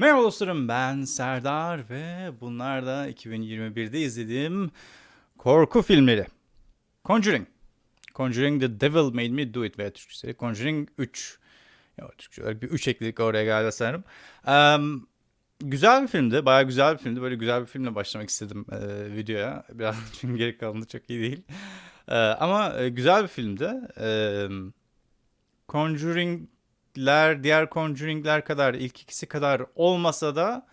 Merhaba dostlarım ben Serdar ve bunlar da 2021'de izlediğim korku filmleri. Conjuring. Conjuring The Devil Made Me Do It veya Türkçesi Conjuring 3. Ya, Türkçe olarak bir 3 ekledik oraya galiba sanırım. Um, güzel bir filmdi. Bayağı güzel bir filmdi. Böyle güzel bir filmle başlamak istedim e, videoya. Biraz çünkü geri kalanı çok iyi değil. E, ama e, güzel bir filmdi. E, Conjuring'ler diğer Conjuring'ler kadar ilk ikisi kadar olmasa da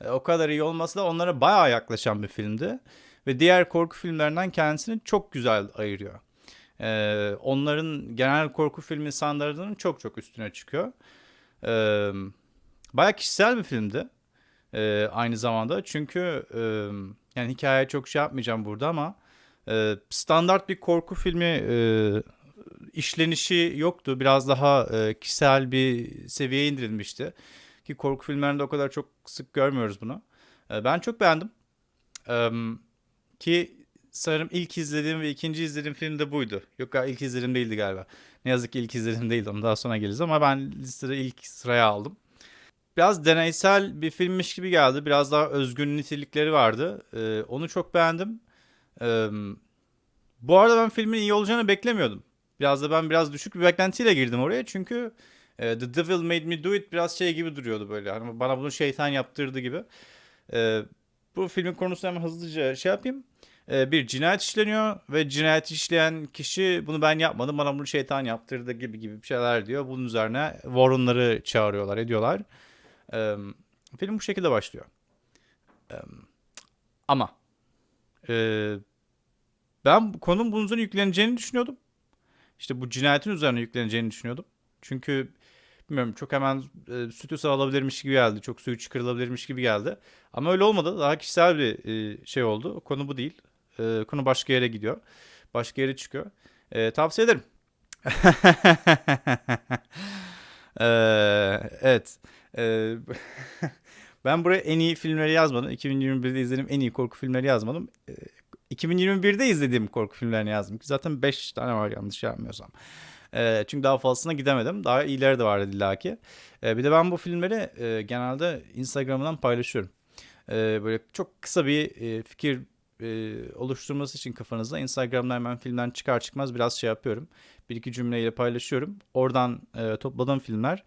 e, o kadar iyi olmasa da onlara bayağı yaklaşan bir filmdi. Ve diğer korku filmlerinden kendisini çok güzel ayırıyor. E, onların genel korku filmi standartlarının çok çok üstüne çıkıyor. E, bayağı kişisel bir filmdi. E, aynı zamanda çünkü e, yani hikaye çok şey yapmayacağım burada ama e, standart bir korku filmi e, işlenişi yoktu. Biraz daha e, kişisel bir seviyeye indirilmişti. Ki korku filmlerinde o kadar çok sık görmüyoruz bunu. E, ben çok beğendim. E, ki sanırım ilk izlediğim ve ikinci izlediğim film de buydu. Yok ilk izlediğim değildi galiba. Ne yazık ki ilk izlediğim değildi. Onu daha sonra geliriz ama ben listede ilk sıraya aldım. Biraz deneysel bir filmmiş gibi geldi. Biraz daha özgün nitelikleri vardı. E, onu çok beğendim. E, bu arada ben filmin iyi olacağını beklemiyordum. Biraz da ben biraz düşük bir beklentiyle girdim oraya. Çünkü e, The Devil Made Me Do It biraz şey gibi duruyordu böyle. Hani bana bunu şeytan yaptırdı gibi. E, bu filmin konusunu hemen hızlıca şey yapayım. E, bir cinayet işleniyor ve cinayet işleyen kişi bunu ben yapmadım bana bunu şeytan yaptırdı gibi gibi bir şeyler diyor. Bunun üzerine Warren'ları çağırıyorlar ediyorlar. E, film bu şekilde başlıyor. E, ama e, ben konunun bunun yükleneceğini düşünüyordum. İşte bu cinayetin üzerine yükleneceğini düşünüyordum. Çünkü bilmiyorum çok hemen e, sütü alabilirmiş gibi geldi. Çok suyu çıkarılabilirmiş gibi geldi. Ama öyle olmadı. Daha kişisel bir e, şey oldu. Konu bu değil. E, konu başka yere gidiyor. Başka yere çıkıyor. E, tavsiye ederim. e, evet. E, ben buraya en iyi filmleri yazmadım. 2021'de izlediğim en iyi korku filmleri yazmadım. E, 2021'de izlediğim korku filmlerini yazdım. Zaten 5 tane var yanlış yapmıyorsam. E, çünkü daha fazlasına gidemedim. Daha iyileri de vardı illaki. E, bir de ben bu filmleri e, genelde Instagram'dan paylaşıyorum. E, böyle çok kısa bir e, fikir e, oluşturması için kafanızda Instagram'da hemen filmden çıkar çıkmaz biraz şey yapıyorum. Bir iki cümleyle paylaşıyorum. Oradan e, topladığım filmler.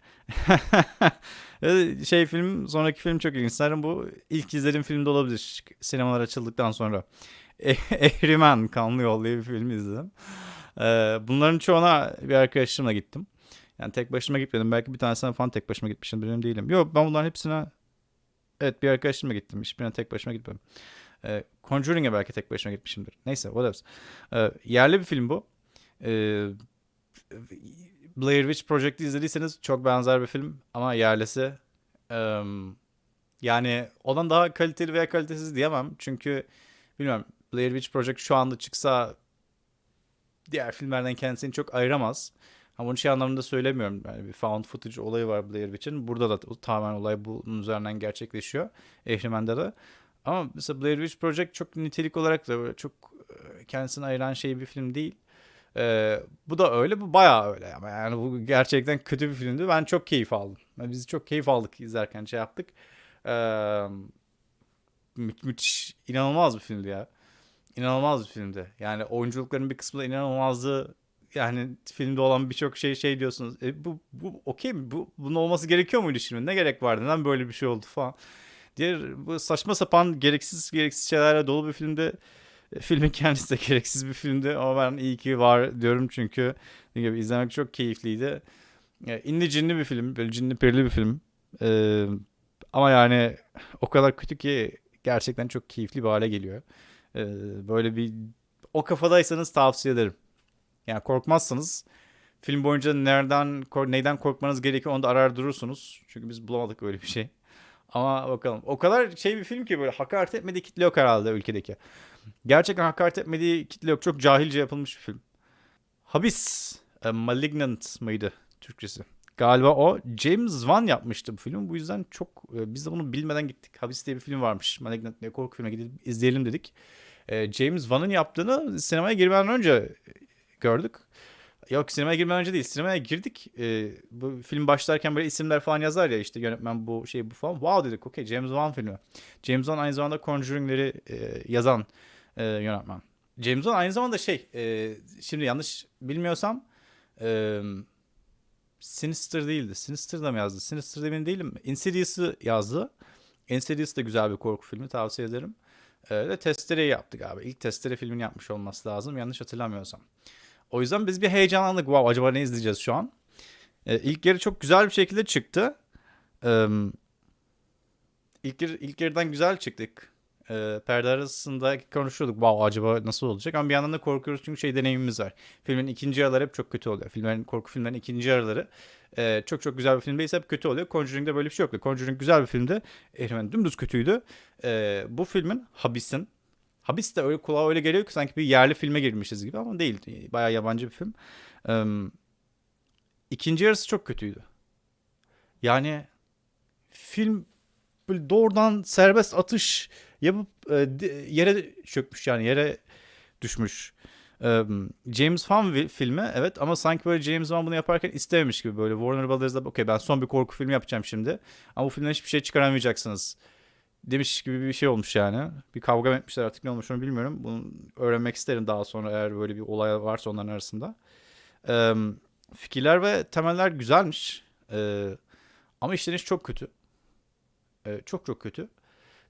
şey film, sonraki film çok ilginç. Sanırım bu ilk izlediğim filmde olabilir. Sinemalar açıldıktan sonra. Ehrimen Kanlı Yol diye bir film izledim. Ee, bunların çoğuna bir arkadaşımla gittim. Yani tek başıma gitmedim. Belki bir tanesine falan tek başıma gitmişim. Benim değilim. Yok ben bunların hepsine evet bir arkadaşımla gittim. Hiçbirine tek başıma gitmedim. Ee, Conjuring'e belki tek başıma gitmişimdir. Neyse whatever. Ee, yerli bir film bu. Ee, Blair Witch Project'i izlediyseniz çok benzer bir film ama yerlisi. Yani ondan daha kaliteli veya kalitesiz diyemem. Çünkü bilmiyorum Blair Witch Project şu anda çıksa diğer filmlerden kendisini çok ayıramaz. Ama bunu şey anlamında söylemiyorum. Yani bir found footage olayı var Blair Witch'in. Burada da tamamen olay bunun üzerinden gerçekleşiyor. Ehrimen'de de. Ama mesela Blair Witch Project çok nitelik olarak da çok e, kendisini ayıran şey bir film değil. Ee, bu da öyle, bu bayağı öyle ama yani bu gerçekten kötü bir filmdi. Ben çok keyif aldım. Yani biz çok keyif aldık izlerken şey yaptık. Ee, mü müthiş, inanılmaz bir filmdi ya inanılmaz bir filmdi. Yani oyunculukların bir kısmı da inanılmazdı. Yani filmde olan birçok şey şey diyorsunuz. E, bu bu okey mi? Bu bunun olması gerekiyor muydu şimdi? Ne gerek vardı? Neden böyle bir şey oldu falan. Diğer bu saçma sapan gereksiz gereksiz şeylerle dolu bir filmde e, filmin kendisi de gereksiz bir filmdi ama ben iyi ki var diyorum çünkü gibi izlemek çok keyifliydi. Yani inli cinli bir film, böyle cinli perili bir film. Ee, ama yani o kadar kötü ki gerçekten çok keyifli bir hale geliyor. Ee, böyle bir o kafadaysanız tavsiye ederim. Yani korkmazsanız film boyunca nereden neyden korkmanız gerekiyor onu da arar durursunuz. Çünkü biz bulamadık öyle bir şey. Ama bakalım. O kadar şey bir film ki böyle hakaret etmediği kitle yok herhalde ülkedeki. Gerçekten hakaret etmediği kitle yok. Çok cahilce yapılmış bir film. Habis. A Malignant mıydı Türkçesi? Galiba o. James Wan yapmıştı bu filmi. Bu yüzden çok e, biz de bunu bilmeden gittik. Habis diye bir film varmış. Malignant diye korku filmi gidip izleyelim dedik. E, James Wan'ın yaptığını sinemaya girmeden önce gördük. Yok sinemaya girmeden önce değil. Sinemaya girdik. Ee, bu film başlarken böyle isimler falan yazar ya işte yönetmen bu şey bu falan. Wow dedik okey James Wan filmi. James Wan aynı zamanda Conjuring'leri e, yazan e, yönetmen. James Wan aynı zamanda şey e, şimdi yanlış bilmiyorsam e, Sinister değildi. Sinister da mı yazdı? Sinister emin değilim. Insidious'ı yazdı. Insidious da güzel bir korku filmi tavsiye ederim. E, de Testere'yi yaptı galiba. İlk Testere filmini yapmış olması lazım yanlış hatırlamıyorsam. O yüzden biz bir heyecanlandık. Wow acaba ne izleyeceğiz şu an? E, ilk yarı çok güzel bir şekilde çıktı. E, ilk, ilk yarıdan güzel çıktık. E, perde arasında konuşuyorduk. Wow acaba nasıl olacak? Ama bir yandan da korkuyoruz çünkü şey deneyimimiz var. Filmin ikinci yarıları hep çok kötü oluyor. Filmlerin, korku filmlerin ikinci yarıları e, çok çok güzel bir filmdeyse hep kötü oluyor. Conjuring'de böyle bir şey yoktu. Conjuring güzel bir filmdi. Ehrimen dümdüz kötüydü. E, bu filmin Habis'in Habis de öyle kulağa öyle geliyor ki sanki bir yerli filme girmişiz gibi ama değil. Bayağı yabancı bir film. Ee, ikinci yarısı çok kötüydü. Yani film böyle doğrudan serbest atış yapıp e, yere çökmüş yani yere düşmüş. Ee, James Wan filmi evet ama sanki böyle James Wan bunu yaparken istememiş gibi böyle Warner Brothers'da okey ben son bir korku filmi yapacağım şimdi ama bu filmden hiçbir şey çıkaramayacaksınız demiş gibi bir şey olmuş yani. Bir kavga etmişler artık ne olmuş onu bilmiyorum. Bunu öğrenmek isterim daha sonra eğer böyle bir olay varsa onların arasında. Ee, fikirler ve temeller güzelmiş. Ee, ama işleniş çok kötü. Ee, çok çok kötü.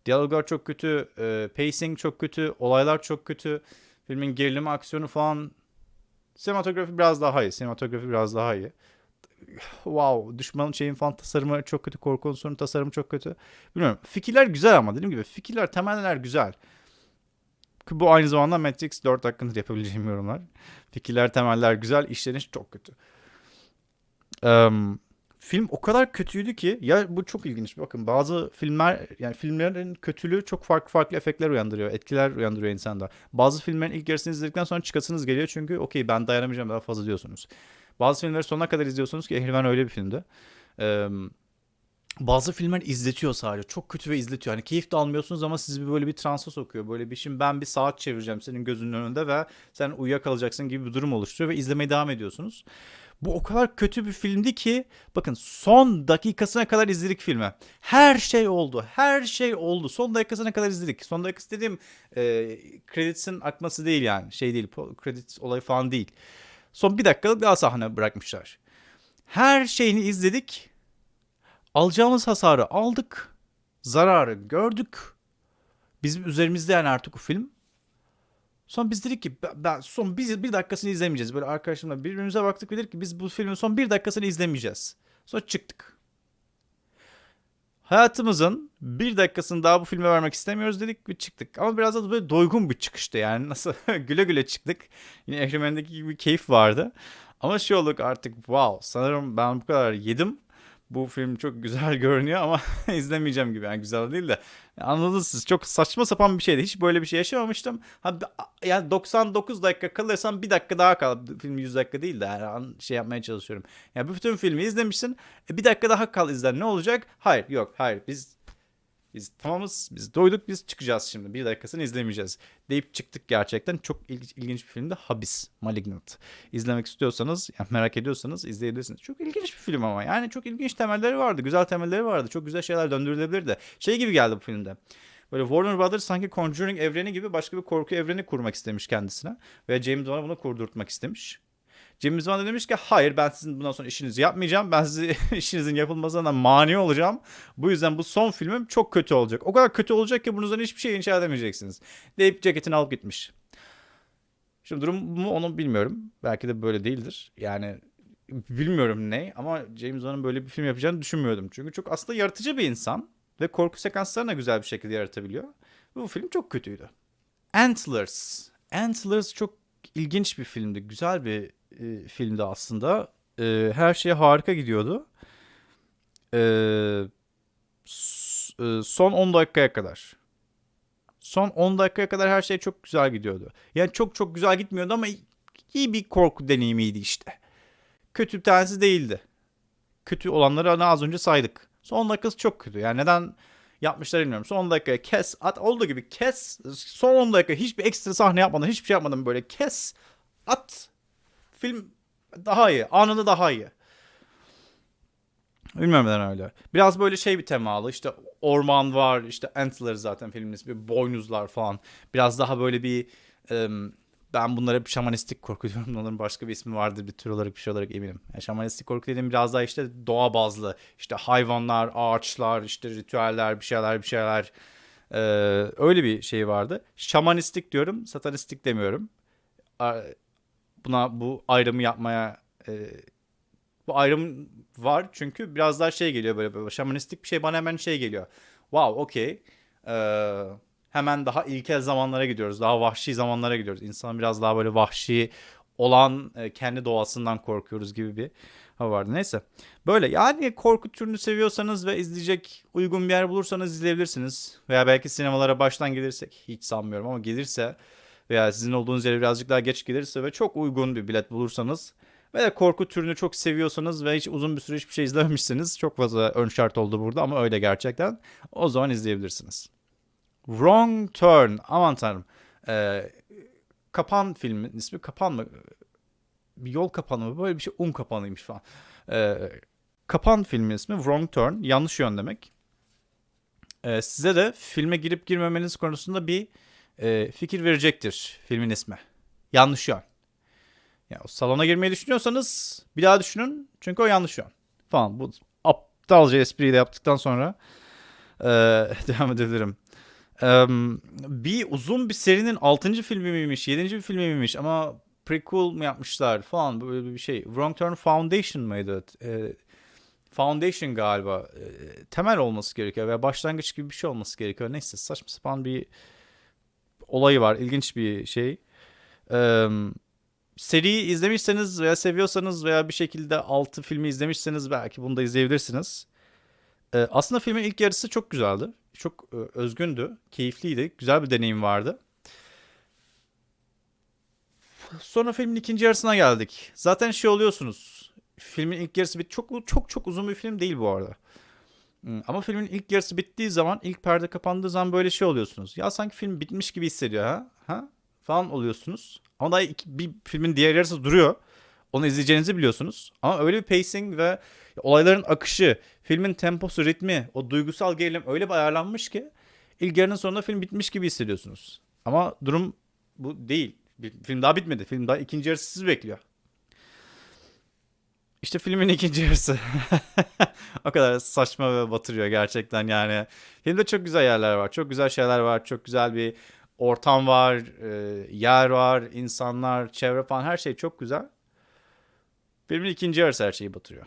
Diyaloglar çok kötü. E, pacing çok kötü. Olaylar çok kötü. Filmin gerilimi, aksiyonu falan. Sinematografi biraz daha iyi. Sinematografi biraz daha iyi wow düşmanın şeyin falan tasarımı çok kötü. Korku unsurunun tasarımı çok kötü. Bilmiyorum. Fikirler güzel ama dediğim gibi fikirler temeller güzel. Bu aynı zamanda Matrix 4 hakkında yapabileceğim yorumlar. Fikirler temeller güzel. işleniş çok kötü. Um, film o kadar kötüydü ki ya bu çok ilginç. Bakın bazı filmler yani filmlerin kötülüğü çok farklı farklı efektler uyandırıyor. Etkiler uyandırıyor insanda. Bazı filmlerin ilk yarısını izledikten sonra çıkasınız geliyor çünkü okey ben dayanamayacağım daha fazla diyorsunuz. Bazı filmleri sonuna kadar izliyorsunuz ki Ehrimen öyle bir filmdi. Ee, bazı filmler izletiyor sadece. Çok kötü ve izletiyor. Hani keyif de almıyorsunuz ama sizi böyle bir transa sokuyor. Böyle bir şimdi ben bir saat çevireceğim senin gözünün önünde ve sen uyuyakalacaksın gibi bir durum oluşturuyor ve izlemeye devam ediyorsunuz. Bu o kadar kötü bir filmdi ki bakın son dakikasına kadar izledik filmi. Her şey oldu. Her şey oldu. Son dakikasına kadar izledik. Son dakikası dediğim e, kreditin akması değil yani. Şey değil. Kredit olayı falan değil. Son bir dakikalık daha sahne bırakmışlar. Her şeyini izledik. Alacağımız hasarı aldık. Zararı gördük. Bizim üzerimizde yani artık o film. Son biz dedik ki ben son bir, bir dakikasını izlemeyeceğiz. Böyle arkadaşımla birbirimize baktık ve dedik ki biz bu filmin son bir dakikasını izlemeyeceğiz. Sonra çıktık. Hayatımızın bir dakikasını daha bu filme vermek istemiyoruz dedik ve çıktık. Ama biraz da böyle doygun bir çıkıştı yani. Nasıl güle güle çıktık. Yine Ehrimen'deki gibi keyif vardı. Ama şey olduk artık wow sanırım ben bu kadar yedim bu film çok güzel görünüyor ama izlemeyeceğim gibi. Yani güzel değil de. Anladınız siz. Çok saçma sapan bir şeydi. Hiç böyle bir şey yaşamamıştım. Ha, yani 99 dakika kalırsam bir dakika daha kal. Film 100 dakika değil de her şey yapmaya çalışıyorum. Yani bütün filmi izlemişsin. E, bir dakika daha kal izler. Ne olacak? Hayır yok hayır. Biz biz tamamız, biz doyduk, biz çıkacağız şimdi. Bir dakikasını izlemeyeceğiz. Deyip çıktık gerçekten. Çok ilginç, ilginç bir filmdi. Habis, Malignant. İzlemek istiyorsanız, yani merak ediyorsanız izleyebilirsiniz. Çok ilginç bir film ama. Yani çok ilginç temelleri vardı. Güzel temelleri vardı. Çok güzel şeyler döndürülebilirdi. Şey gibi geldi bu filmde. Böyle Warner Brothers sanki Conjuring evreni gibi başka bir korku evreni kurmak istemiş kendisine. Ve James Wan'a bunu kurdurtmak istemiş. James Wan da demiş ki hayır ben sizin bundan sonra işinizi yapmayacağım. Ben sizi işinizin yapılmasına mani olacağım. Bu yüzden bu son filmim çok kötü olacak. O kadar kötü olacak ki bunun hiçbir şey inşa edemeyeceksiniz. Deyip ceketini alıp gitmiş. Şimdi durum mu onu bilmiyorum. Belki de böyle değildir. Yani bilmiyorum ne ama James Wan'ın böyle bir film yapacağını düşünmüyordum. Çünkü çok aslında yaratıcı bir insan ve korku sekanslarını güzel bir şekilde yaratabiliyor. Bu film çok kötüydü. Antlers. Antlers çok ilginç bir filmdi. Güzel bir e, filmdi aslında. E, her şey harika gidiyordu. E, e, son 10 dakikaya kadar. Son 10 dakikaya kadar her şey çok güzel gidiyordu. Yani çok çok güzel gitmiyordu ama iyi bir korku deneyimiydi işte. Kötü bir tanesi değildi. Kötü olanları az önce saydık. Son dakikası çok kötü. Yani neden yapmışlar bilmiyorum. Son 10 dakikaya kes at olduğu gibi kes. Son 10 dakika hiçbir ekstra sahne yapmadan hiçbir şey yapmadan böyle kes at film Daha iyi. Anında daha iyi. Bilmiyorum neden öyle. Biraz böyle şey bir temalı. İşte orman var. işte Antler zaten filmin ismi. Boynuzlar falan. Biraz daha böyle bir em, ben bunlara hep şamanistik korku diyorum. Onların başka bir ismi vardır bir tür olarak bir şey olarak eminim. Yani şamanistik korku dediğim biraz daha işte doğa bazlı. İşte hayvanlar, ağaçlar, işte ritüeller, bir şeyler, bir şeyler. Ee, öyle bir şey vardı. Şamanistik diyorum, satanistik demiyorum. Buna bu ayrımı yapmaya e, bu ayrım var çünkü biraz daha şey geliyor böyle, böyle şamanistik bir şey bana hemen şey geliyor. Wow, okey. Ee, hemen daha ilkel zamanlara gidiyoruz. Daha vahşi zamanlara gidiyoruz. İnsanın biraz daha böyle vahşi olan e, kendi doğasından korkuyoruz gibi bir hava vardı. Neyse. Böyle yani korku türünü seviyorsanız ve izleyecek uygun bir yer bulursanız izleyebilirsiniz. Veya belki sinemalara baştan gelirsek hiç sanmıyorum ama gelirse veya sizin olduğunuz yere birazcık daha geç gelirse ve çok uygun bir bilet bulursanız ve de korku türünü çok seviyorsanız ve hiç uzun bir süre hiçbir şey izlememişsiniz. Çok fazla ön şart oldu burada ama öyle gerçekten. O zaman izleyebilirsiniz. Wrong Turn. Aman tanrım. Ee, Kapan filmin ismi Kapan mı? Bir yol kapanı mı? Böyle bir şey. Un kapanıymış falan. Ee, Kapan filmin ismi Wrong Turn. Yanlış yön demek. Ee, size de filme girip girmemeniz konusunda bir e, fikir verecektir filmin ismi. Yanlış yön. Ya o salona girmeyi düşünüyorsanız bir daha düşünün. Çünkü o yanlış yön. Falan. Bu aptalca espriyi de yaptıktan sonra e, devam edebilirim. Em, bir uzun bir serinin 6. filmi miymiş, 7. bir filmi miymiş ama prequel mi yapmışlar falan böyle bir şey. Wrong Turn Foundation mıydı? E, Foundation galiba. E, temel olması gerekiyor veya başlangıç gibi bir şey olması gerekiyor. Neyse saçma sapan bir olayı var. İlginç bir şey. Em, seriyi izlemişseniz veya seviyorsanız veya bir şekilde altı filmi izlemişseniz belki bunu da izleyebilirsiniz. Ee, aslında filmin ilk yarısı çok güzeldi. Çok e, özgündü, keyifliydi, güzel bir deneyim vardı. Sonra filmin ikinci yarısına geldik. Zaten şey oluyorsunuz. Filmin ilk yarısı bit çok çok çok uzun bir film değil bu arada. Ama filmin ilk yarısı bittiği zaman, ilk perde kapandığı zaman böyle şey oluyorsunuz. Ya sanki film bitmiş gibi hissediyor ha? Ha? Falan oluyorsunuz. Ama daha iki, bir filmin diğer yarısı duruyor. Onu izleyeceğinizi biliyorsunuz. Ama öyle bir pacing ve olayların akışı, filmin temposu, ritmi, o duygusal gerilim öyle bir ayarlanmış ki ilk yarının sonunda film bitmiş gibi hissediyorsunuz. Ama durum bu değil. Film daha bitmedi. Film daha ikinci yarısı sizi bekliyor. İşte filmin ikinci yarısı. o kadar saçma ve batırıyor gerçekten yani. Filmde çok güzel yerler var. Çok güzel şeyler var. Çok güzel bir ortam var. e, yer var. insanlar, çevre falan her şey çok güzel. Filmin ikinci yarısı her şeyi batırıyor.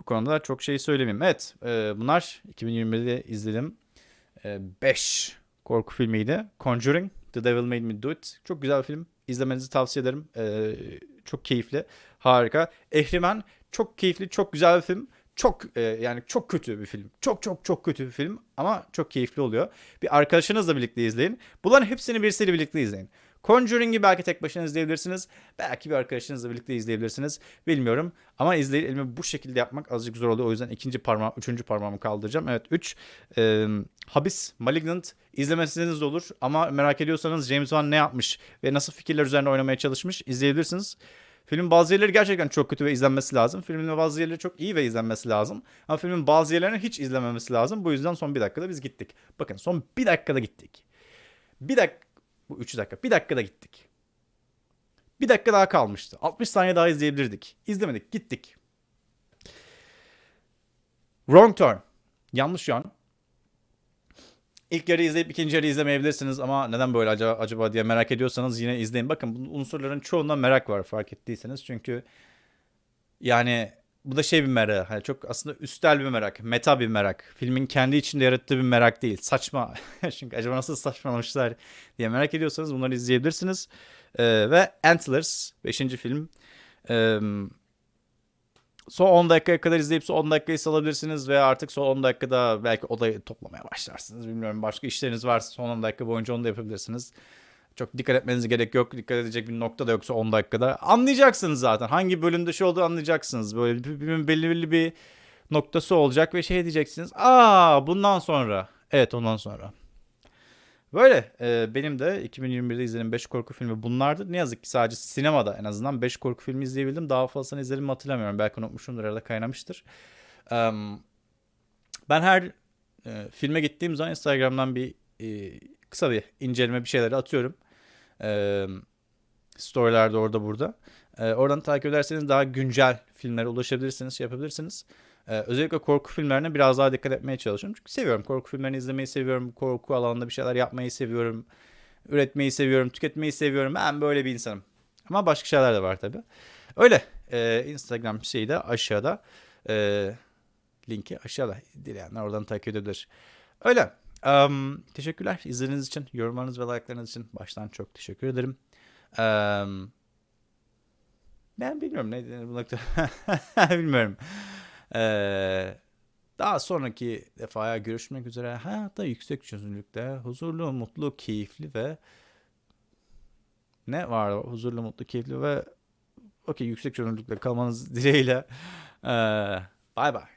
Bu konuda çok şey söylemeyeyim. Evet e, bunlar 2020'de izledim. 5 korku filmiydi. Conjuring, The Devil Made Me Do It. Çok güzel bir film. İzlemenizi tavsiye ederim. E, çok keyifli. Harika. Ehrimen çok keyifli, çok güzel bir film. Çok e, yani çok kötü bir film. Çok çok çok kötü bir film ama çok keyifli oluyor. Bir arkadaşınızla birlikte izleyin. Bunların hepsini birisiyle birlikte izleyin. Conjuring'i belki tek başına izleyebilirsiniz. Belki bir arkadaşınızla birlikte izleyebilirsiniz. Bilmiyorum. Ama izleyimi bu şekilde yapmak azıcık zor oluyor. O yüzden ikinci parmağım, üçüncü parmağımı kaldıracağım. Evet 3. Habis, Malignant izlemesiniz de olur. Ama merak ediyorsanız James Wan ne yapmış ve nasıl fikirler üzerine oynamaya çalışmış izleyebilirsiniz. Filmin bazı yerleri gerçekten çok kötü ve izlenmesi lazım. Filmin bazı yerleri çok iyi ve izlenmesi lazım. Ama filmin bazı yerlerini hiç izlememesi lazım. Bu yüzden son bir dakikada biz gittik. Bakın son bir dakikada gittik. Bir dakika, bu 3 dakika. Bir dakikada gittik. Bir dakika daha kalmıştı. 60 saniye daha izleyebilirdik. İzlemedik, gittik. Wrong turn. Yanlış yön. İlk yarı izleyip ikinci yarı izlemeyebilirsiniz ama neden böyle acaba, acaba diye merak ediyorsanız yine izleyin. Bakın bu unsurların çoğunda merak var fark ettiyseniz. Çünkü yani bu da şey bir merak. Hani çok aslında üstel bir merak. Meta bir merak. Filmin kendi içinde yarattığı bir merak değil. Saçma. Çünkü acaba nasıl saçmalamışlar diye merak ediyorsanız bunları izleyebilirsiniz. Ee, ve Antlers 5. film. Ee, son 10 dakikaya kadar izleyip son 10 dakikayı salabilirsiniz ve artık son 10 dakikada belki odayı toplamaya başlarsınız. Bilmiyorum başka işleriniz varsa son 10 dakika boyunca onu da yapabilirsiniz. Çok dikkat etmenize gerek yok. Dikkat edecek bir nokta da yoksa 10 dakikada. Anlayacaksınız zaten. Hangi bölümde şey olduğunu anlayacaksınız. Böyle belli belli bir noktası olacak ve şey diyeceksiniz. Aa bundan sonra. Evet ondan sonra. Böyle e, benim de 2021'de izlediğim 5 korku filmi bunlardı. Ne yazık ki sadece sinemada en azından 5 korku filmi izleyebildim. Daha fazlasını izledim mi hatırlamıyorum. Belki unutmuşumdur arada kaynamıştır. Em, ben her e, filme gittiğim zaman Instagram'dan bir e, kısa bir inceleme bir şeyleri atıyorum. E, storylerde orada burada. E, oradan takip ederseniz daha güncel filmlere ulaşabilirsiniz, şey yapabilirsiniz. E, özellikle korku filmlerine biraz daha dikkat etmeye çalışıyorum. Çünkü seviyorum. Korku filmlerini izlemeyi seviyorum. Korku alanında bir şeyler yapmayı seviyorum. Üretmeyi seviyorum. Tüketmeyi seviyorum. Ben böyle bir insanım. Ama başka şeyler de var tabii. Öyle. E, Instagram şeyi de aşağıda. E, linki aşağıda. Dileyenler oradan takip edebilir. Öyle. Em, teşekkürler izlediğiniz için, yorumlarınız ve like'larınız için baştan çok teşekkür ederim. Em, ben bilmiyorum ne bu nokta. bilmiyorum. Ee, daha sonraki defaya görüşmek üzere. Hayatta yüksek çözünürlükte, huzurlu, mutlu, keyifli ve ne var? Huzurlu, mutlu, keyifli ve okey yüksek çözünürlükte kalmanız dileğiyle. Ee, bye bye.